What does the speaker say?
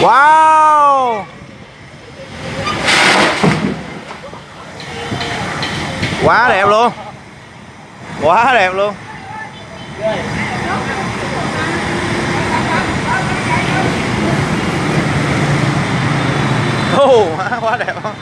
Wow. Quá đẹp luôn. Quá đẹp luôn. Oh, quá đẹp không?